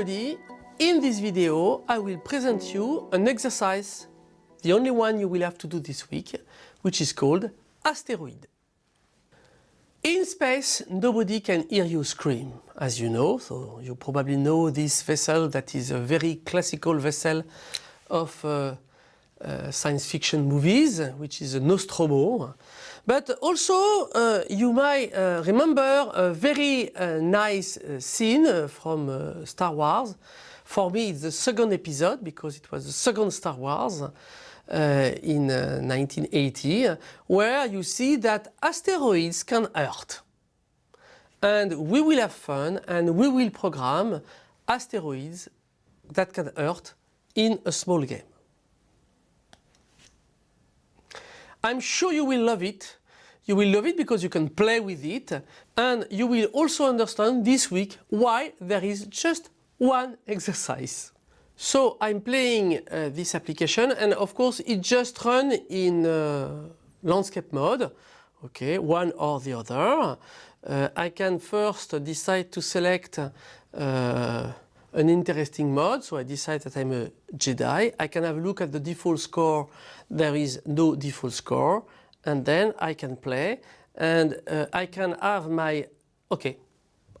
everybody. In this video I will present you an exercise, the only one you will have to do this week, which is called asteroid. In space nobody can hear you scream, as you know, so you probably know this vessel that is a very classical vessel of uh, uh, science fiction movies, which is a Nostromo. But also uh, you might uh, remember a very uh, nice uh, scene uh, from uh, Star Wars. For me it's the second episode because it was the second Star Wars in 1980 where you see that asteroids can hurt. And we will have fun and we will program asteroids that can hurt in a small game. I'm sure you will love it. You will love it because you can play with it and you will also understand this week why there is just one exercise. So I'm playing uh, this application and of course it just runs in uh, landscape mode, okay, one or the other. Uh, I can first decide to select uh, an interesting mode, so I decide that I'm a Jedi. I can have a look at the default score, there is no default score, and then I can play, and uh, I can have my, okay,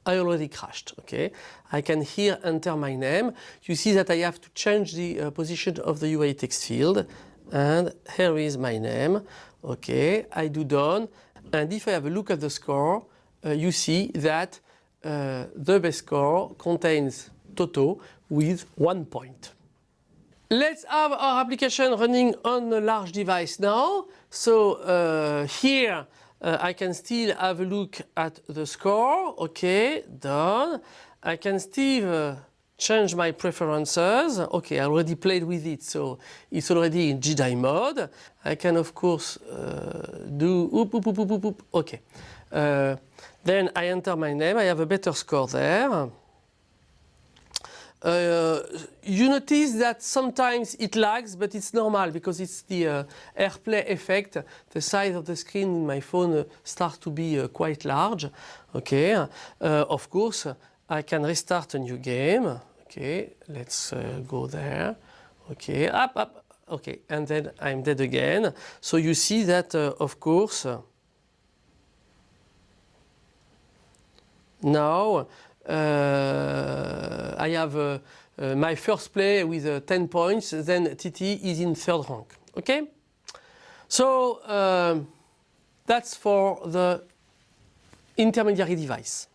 I already crashed, okay. I can here enter my name. You see that I have to change the uh, position of the UI text field, and here is my name, okay. I do done, and if I have a look at the score, uh, you see that uh, the best score contains Toto with one point. Let's have our application running on a large device now. So uh, here uh, I can still have a look at the score. Okay, done. I can still uh, change my preferences. Okay, I already played with it, so it's already in Jedi mode. I can of course uh, do oop, oop, oop, oop, oop, okay. Uh, then I enter my name, I have a better score there. Uh, you notice that sometimes it lags, but it's normal because it's the uh, AirPlay effect. The size of the screen in my phone uh, starts to be uh, quite large. Okay, uh, of course I can restart a new game. Okay, let's uh, go there. Okay, up, up. Okay, and then I'm dead again. So you see that, of course, now I have uh, uh, my first play with 10 points, then TT is in third rank. Okay? So um, that's for the intermediary device.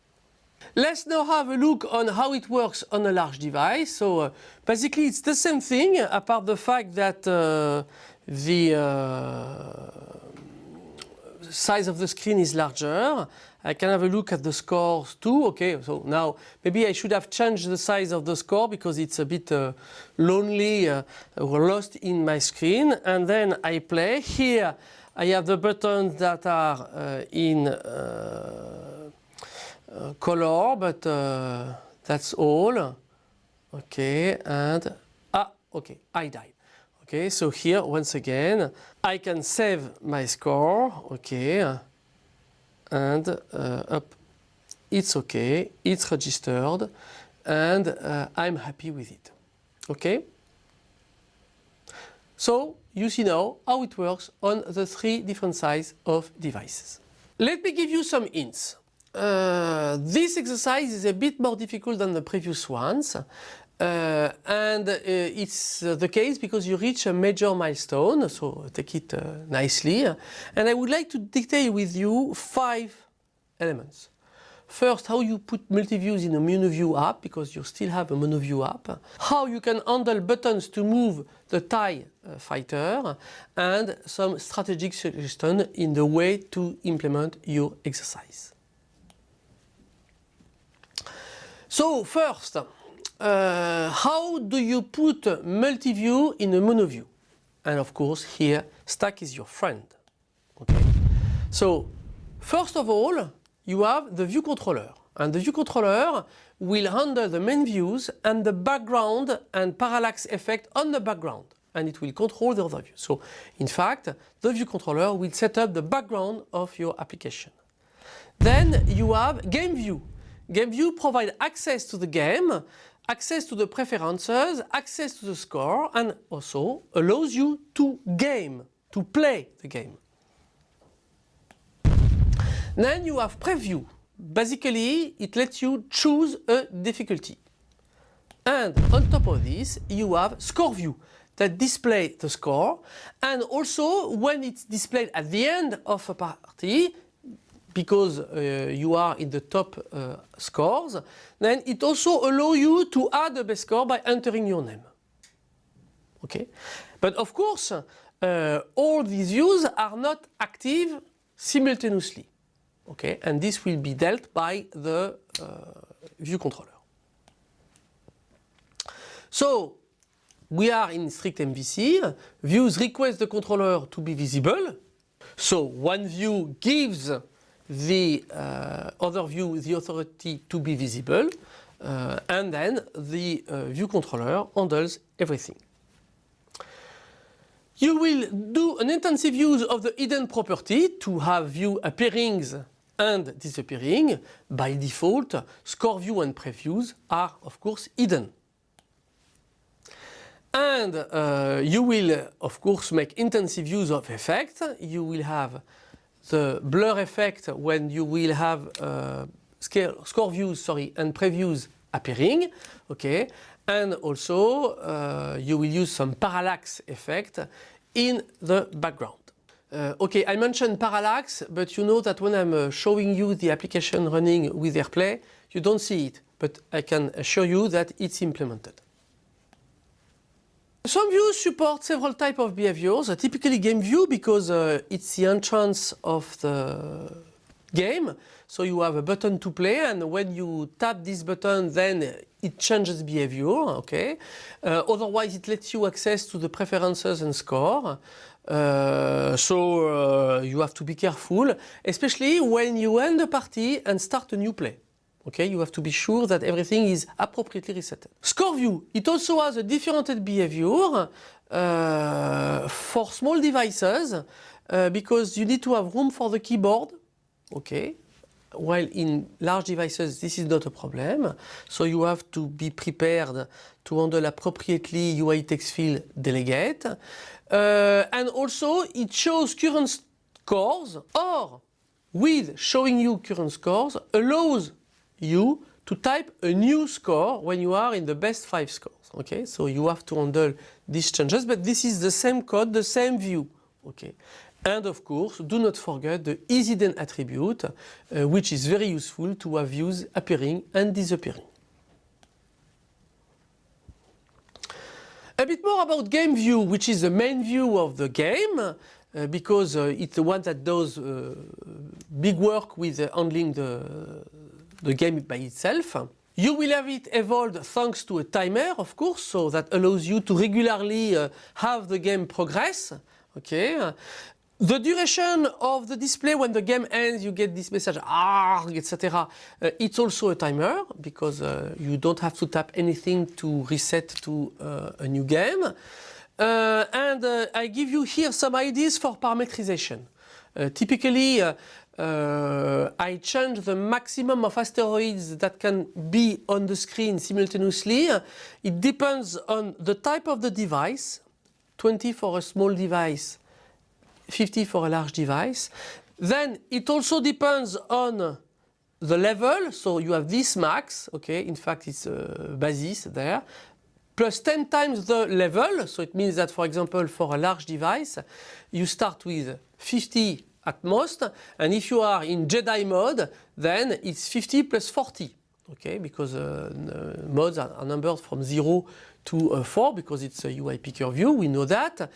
Let's now have a look on how it works on a large device. So uh, basically it's the same thing apart the fact that uh, the uh, size of the screen is larger. I can have a look at the scores too. Okay, so now maybe I should have changed the size of the score because it's a bit uh, lonely uh, or lost in my screen. And then I play. Here I have the buttons that are uh, in uh, uh, color, but uh, that's all. Okay, and ah, okay, I died. Okay, so here once again I can save my score, okay, and uh, up, it's okay, it's registered, and uh, I'm happy with it. Okay? So you see now how it works on the three different size of devices. Let me give you some hints. Uh, this exercise is a bit more difficult than the previous ones uh, and uh, it's uh, the case because you reach a major milestone, so take it uh, nicely. And I would like to detail with you five elements. First, how you put multi-views in a MonoView app, because you still have a MonoView app. How you can handle buttons to move the TIE uh, fighter, and some strategic suggestion in the way to implement your exercise. So first, uh, how do you put multi-view in a mono-view? And of course here stack is your friend. Okay. So first of all you have the view controller and the view controller will handle the main views and the background and parallax effect on the background and it will control the other view. So in fact the view controller will set up the background of your application. Then you have game view. Game view provides access to the game access to the preferences, access to the score and also allows you to game, to play the game. Then you have preview. Basically it lets you choose a difficulty. And on top of this you have score view that display the score and also when it's displayed at the end of a party because uh, you are in the top uh, scores, then it also allows you to add a best score by entering your name. Okay, but of course, uh, all these views are not active simultaneously. Okay, and this will be dealt by the uh, view controller. So we are in strict MVC. Views request the controller to be visible. So one view gives the uh, other view the authority to be visible uh, and then the uh, view controller handles everything. You will do an intensive use of the hidden property to have view appearings and disappearing. By default, score view and previews are of course hidden. And uh, you will of course make intensive use of effect. You will have the blur effect when you will have uh, scale, score views sorry, and previews appearing. Okay, and also uh, you will use some parallax effect in the background. Uh, okay, I mentioned parallax, but you know that when I'm uh, showing you the application running with AirPlay, you don't see it, but I can assure you that it's implemented. Some views support several types of behaviors, uh, typically game view because uh, it's the entrance of the game. So you have a button to play and when you tap this button then it changes behavior, okay. Uh, otherwise it lets you access to the preferences and score. Uh, so uh, you have to be careful, especially when you end the party and start a new play. Okay, you have to be sure that everything is appropriately reset. Score view, it also has a different behavior uh, for small devices uh, because you need to have room for the keyboard. Okay, while in large devices this is not a problem. So you have to be prepared to handle appropriately UI text field delegate. Uh, and also it shows current scores or with showing you current scores allows you to type a new score when you are in the best five scores. Okay, so you have to handle these changes, but this is the same code, the same view. Okay, and of course, do not forget the isHidden attribute, uh, which is very useful to have views appearing and disappearing. A bit more about game view, which is the main view of the game, uh, because uh, it's the one that does uh, big work with handling the the game by itself. You will have it evolved thanks to a timer, of course, so that allows you to regularly uh, have the game progress. Okay. The duration of the display when the game ends, you get this message, ah, etc. Uh, it's also a timer because uh, you don't have to tap anything to reset to uh, a new game. Uh, and uh, I give you here some ideas for parametrization. Uh, typically, uh, I change the maximum of asteroids that can be on the screen simultaneously. It depends on the type of the device, 20 for a small device, 50 for a large device. Then it also depends on the level, so you have this max, okay, in fact it's basis there, plus 10 times the level, so it means that for example for a large device you start with 50 at most. And if you are in Jedi mode, then it's 50 plus 40. Okay, because uh, modes are, are, numbered from 0 to uh, 4 because it's a UI picker view, we know that.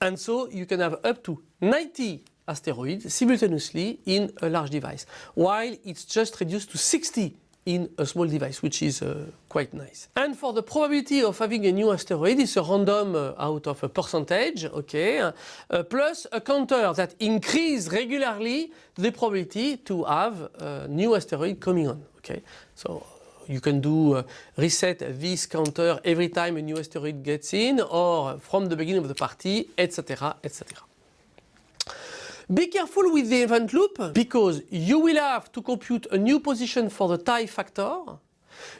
And so you can have up to 90 asteroids simultaneously in a large device, while it's just reduced to 60 in a small device, which is uh, quite nice. And for the probability of having a new asteroid, it's a random uh, out of a percentage, okay, uh, plus a counter that increases regularly the probability to have a new asteroid coming on, okay. So you can do uh, reset this counter every time a new asteroid gets in or from the beginning of the party, etc, etc. Be careful with the event loop because you will have to compute a new position for the TIE fighter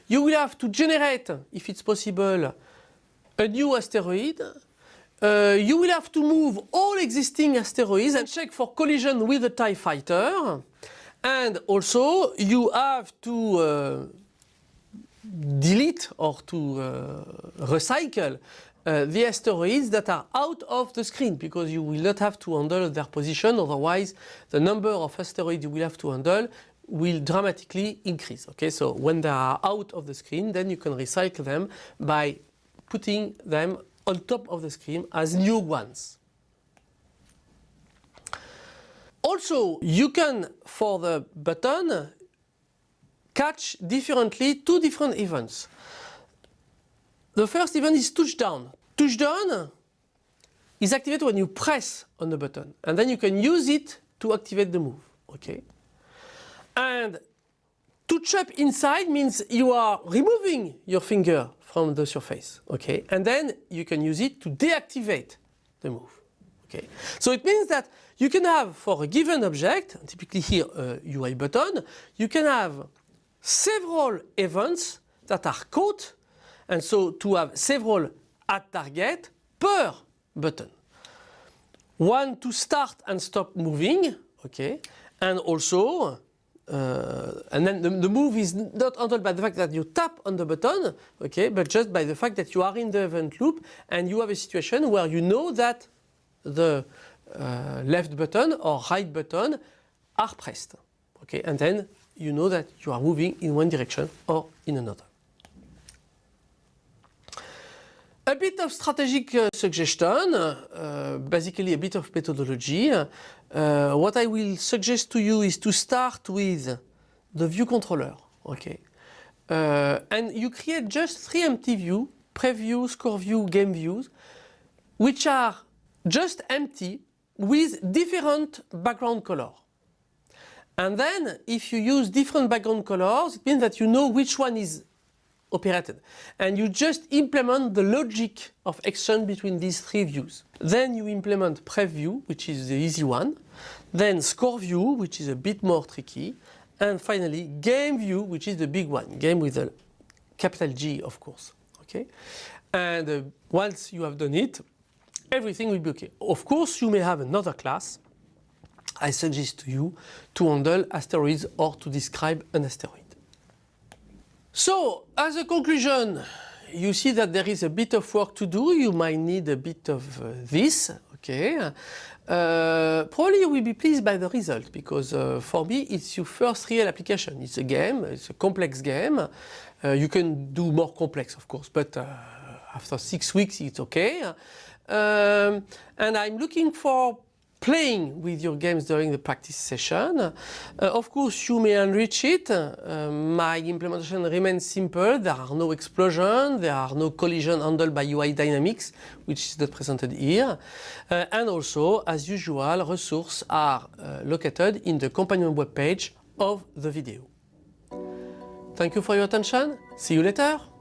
You will have to generate, if it's possible, a new asteroid. Uh, you will have to move all existing asteroids and check for collision with the TIE fighter. And also you have to uh, delete or to uh, recycle uh, the asteroids that are out of the screen because you will not have to handle their position otherwise the number of asteroids you will have to handle will dramatically increase. Okay, so when they are out of the screen then you can recycle them by putting them on top of the screen as new ones. Also, you can, for the button, catch differently two different events. The first event is touchdown. Touchdown is activated when you press on the button and then you can use it to activate the move. Okay. And touch up inside means you are removing your finger from the surface. Okay. And then you can use it to deactivate the move. Okay. So it means that you can have for a given object, typically here uh, a UI button, you can have several events that are caught and so to have several addTarget per button. One to start and stop moving, okay, and also uh, and then the, the, move is not handled by the fact that you tap on the button, okay, but just by the fact that you are in the event loop and you have a situation where you know that the uh, left button or right button are pressed, okay, and then you know that you are moving in one direction or in another. A bit of strategic uh, suggestion, uh, basically a bit of methodology. Uh, what I will suggest to you is to start with the view controller. Okay. Uh, and you create just three empty views, preview, score view, game views, which are just empty with different background color. And then if you use different background colors, it means that you know which one is operated. And you just implement the logic of action between these three views. Then you implement preview, which is the easy one. Then score view, which is a bit more tricky. And finally game view, which is the big one. Game with a capital G, of course. Okay. And uh, once you have done it, everything will be okay. Of course, you may have another class. I suggest to you to handle asteroids or to describe an asteroid. So, as a conclusion, you see that there is a bit of work to do. You might need a bit of uh, this, okay. Uh, probably you will be pleased by the result because uh, for me it's your first real application. It's a game, it's a complex game. Uh, you can do more complex of course, but uh, after six weeks it's okay. Um, and I'm looking for playing with your games during the practice session. Uh, of course, you may enrich it. Uh, my implementation remains simple. There are no explosions, there are no collision handled by UI dynamics, which is not presented here. Uh, and also, as usual, resources are uh, located in the companion web page of the video. Thank you for your attention. See you later.